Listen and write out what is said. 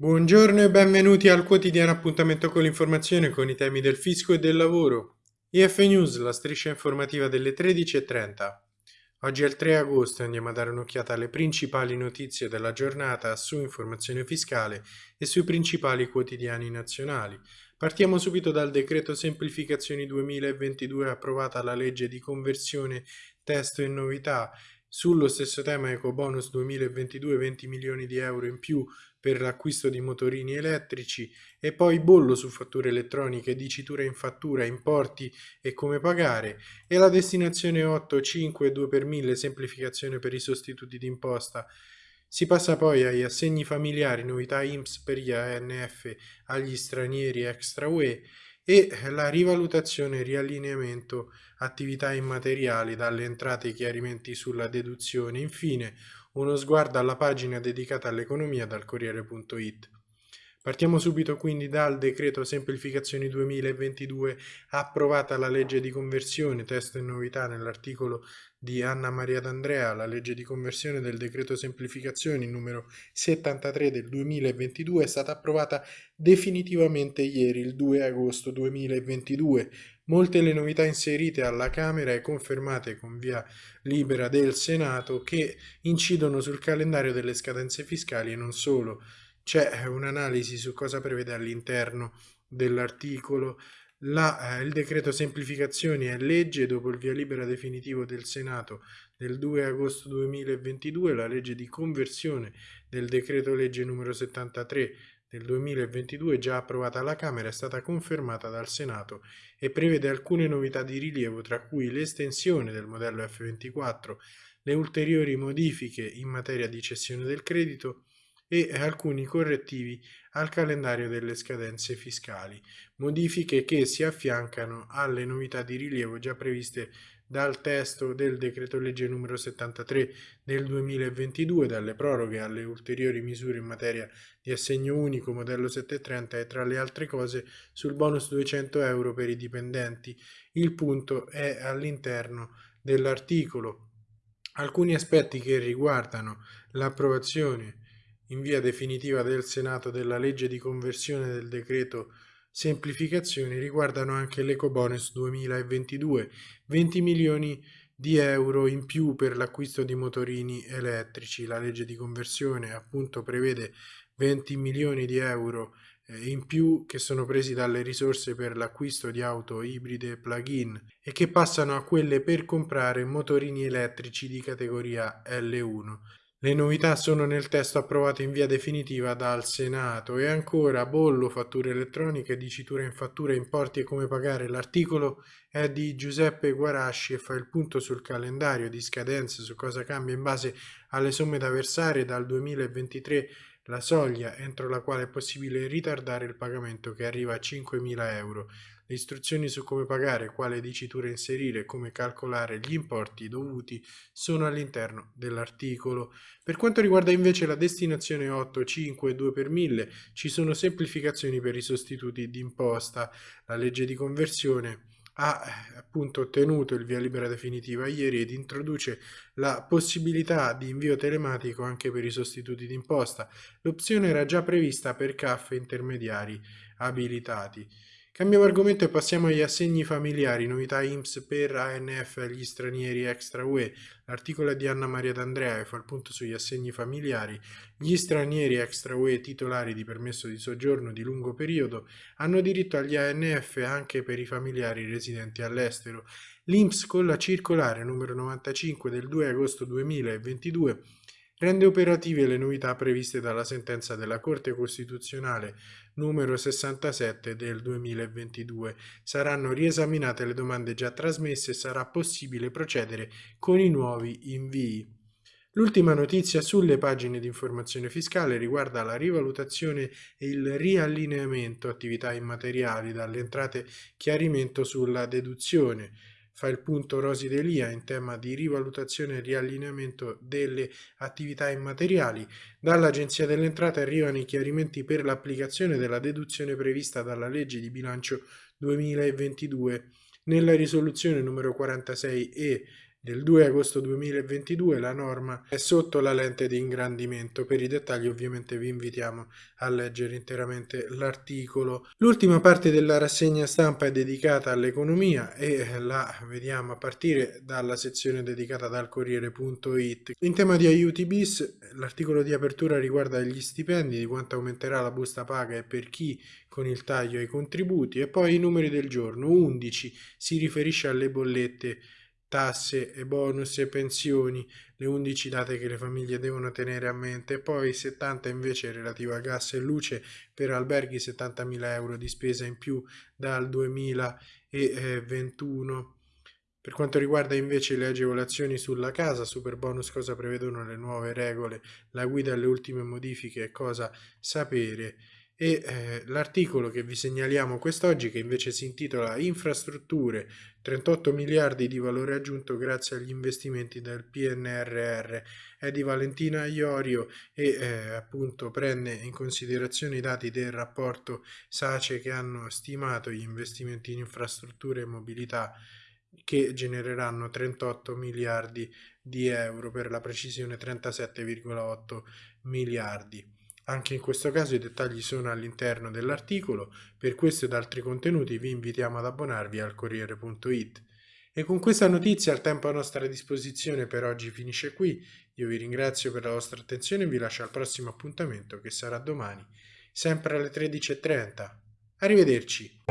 Buongiorno e benvenuti al quotidiano appuntamento con l'informazione con i temi del fisco e del lavoro. IF News, la striscia informativa delle 13.30. Oggi è il 3 agosto e andiamo a dare un'occhiata alle principali notizie della giornata su informazione fiscale e sui principali quotidiani nazionali. Partiamo subito dal decreto semplificazioni 2022 approvata la legge di conversione testo e novità sullo stesso tema EcoBonus 2022 20 milioni di euro in più per l'acquisto di motorini elettrici e poi bollo su fatture elettroniche, dicitura in fattura, importi e come pagare e la destinazione 8, 5, 2 per 1000 semplificazione per i sostituti d'imposta. Si passa poi agli assegni familiari, novità IMSS per gli ANF agli stranieri extra UE e la rivalutazione e riallineamento attività immateriali dalle entrate e chiarimenti sulla deduzione. Infine, uno sguardo alla pagina dedicata all'economia dal Corriere.it. Partiamo subito quindi dal decreto semplificazioni 2022, approvata la legge di conversione, testo e novità nell'articolo di Anna Maria D'Andrea, la legge di conversione del decreto semplificazioni numero 73 del 2022 è stata approvata definitivamente ieri, il 2 agosto 2022. Molte le novità inserite alla Camera e confermate con via libera del Senato che incidono sul calendario delle scadenze fiscali e non solo. C'è un'analisi su cosa prevede all'interno dell'articolo. Eh, il decreto semplificazioni è legge dopo il via libera definitivo del Senato del 2 agosto 2022, la legge di conversione del decreto legge numero 73 del 2022 già approvata alla Camera è stata confermata dal Senato e prevede alcune novità di rilievo tra cui l'estensione del modello F24, le ulteriori modifiche in materia di cessione del credito e alcuni correttivi al calendario delle scadenze fiscali, modifiche che si affiancano alle novità di rilievo già previste dal testo del decreto legge numero 73 del 2022, dalle proroghe alle ulteriori misure in materia di assegno unico modello 730 e tra le altre cose sul bonus 200 euro per i dipendenti. Il punto è all'interno dell'articolo. Alcuni aspetti che riguardano l'approvazione in via definitiva del Senato della legge di conversione del decreto semplificazioni riguardano anche l'Ecobonus 2022, 20 milioni di euro in più per l'acquisto di motorini elettrici. La legge di conversione appunto prevede 20 milioni di euro eh, in più che sono presi dalle risorse per l'acquisto di auto ibride plug-in e che passano a quelle per comprare motorini elettrici di categoria L1. Le novità sono nel testo approvato in via definitiva dal Senato e ancora bollo, fatture elettroniche, dicitura in fattura, importi e come pagare. L'articolo è di Giuseppe Guarasci e fa il punto sul calendario di scadenze, su cosa cambia in base alle somme da versare dal 2023 la soglia entro la quale è possibile ritardare il pagamento che arriva a 5.000 euro. Le istruzioni su come pagare, quale dicitura inserire e come calcolare gli importi dovuti sono all'interno dell'articolo. Per quanto riguarda invece la destinazione 8, 5 e 2 per 1000 ci sono semplificazioni per i sostituti d'imposta. La legge di conversione ha eh, appunto ottenuto il via libera definitiva ieri ed introduce la possibilità di invio telematico anche per i sostituti d'imposta. L'opzione era già prevista per CAF intermediari abilitati. Cambiamo argomento e passiamo agli assegni familiari, novità IMSS per ANF agli stranieri extra UE. L'articolo è di Anna Maria D'Andrea e fa il punto sugli assegni familiari. Gli stranieri extra UE titolari di permesso di soggiorno di lungo periodo hanno diritto agli ANF anche per i familiari residenti all'estero. L'IMSS con la circolare numero 95 del 2 agosto 2022 rende operative le novità previste dalla sentenza della Corte Costituzionale numero 67 del 2022. Saranno riesaminate le domande già trasmesse e sarà possibile procedere con i nuovi invii. L'ultima notizia sulle pagine di informazione fiscale riguarda la rivalutazione e il riallineamento attività immateriali dalle entrate chiarimento sulla deduzione fa il punto Rosi Delia in tema di rivalutazione e riallineamento delle attività immateriali. Dall'Agenzia delle Entrate arrivano i chiarimenti per l'applicazione della deduzione prevista dalla legge di bilancio 2022. Nella risoluzione numero 46 e del 2 agosto 2022 la norma è sotto la lente di ingrandimento. Per i dettagli ovviamente vi invitiamo a leggere interamente l'articolo. L'ultima parte della rassegna stampa è dedicata all'economia e la vediamo a partire dalla sezione dedicata dal Corriere.it. In tema di aiuti bis, l'articolo di apertura riguarda gli stipendi, di quanto aumenterà la busta paga e per chi con il taglio ai contributi e poi i numeri del giorno. 11 si riferisce alle bollette tasse e bonus e pensioni, le 11 date che le famiglie devono tenere a mente, poi 70 invece relativa a gas e luce per alberghi 70.000 euro di spesa in più dal 2021. Per quanto riguarda invece le agevolazioni sulla casa, super bonus cosa prevedono le nuove regole, la guida alle ultime modifiche cosa sapere e eh, l'articolo che vi segnaliamo quest'oggi che invece si intitola Infrastrutture 38 miliardi di valore aggiunto grazie agli investimenti del PNRR è di Valentina Iorio e eh, appunto prende in considerazione i dati del rapporto SACE che hanno stimato gli investimenti in infrastrutture e mobilità che genereranno 38 miliardi di euro per la precisione 37,8 miliardi. Anche in questo caso i dettagli sono all'interno dell'articolo, per questo ed altri contenuti vi invitiamo ad abbonarvi al Corriere.it. E con questa notizia il tempo a nostra disposizione per oggi finisce qui, io vi ringrazio per la vostra attenzione e vi lascio al prossimo appuntamento che sarà domani, sempre alle 13.30. Arrivederci!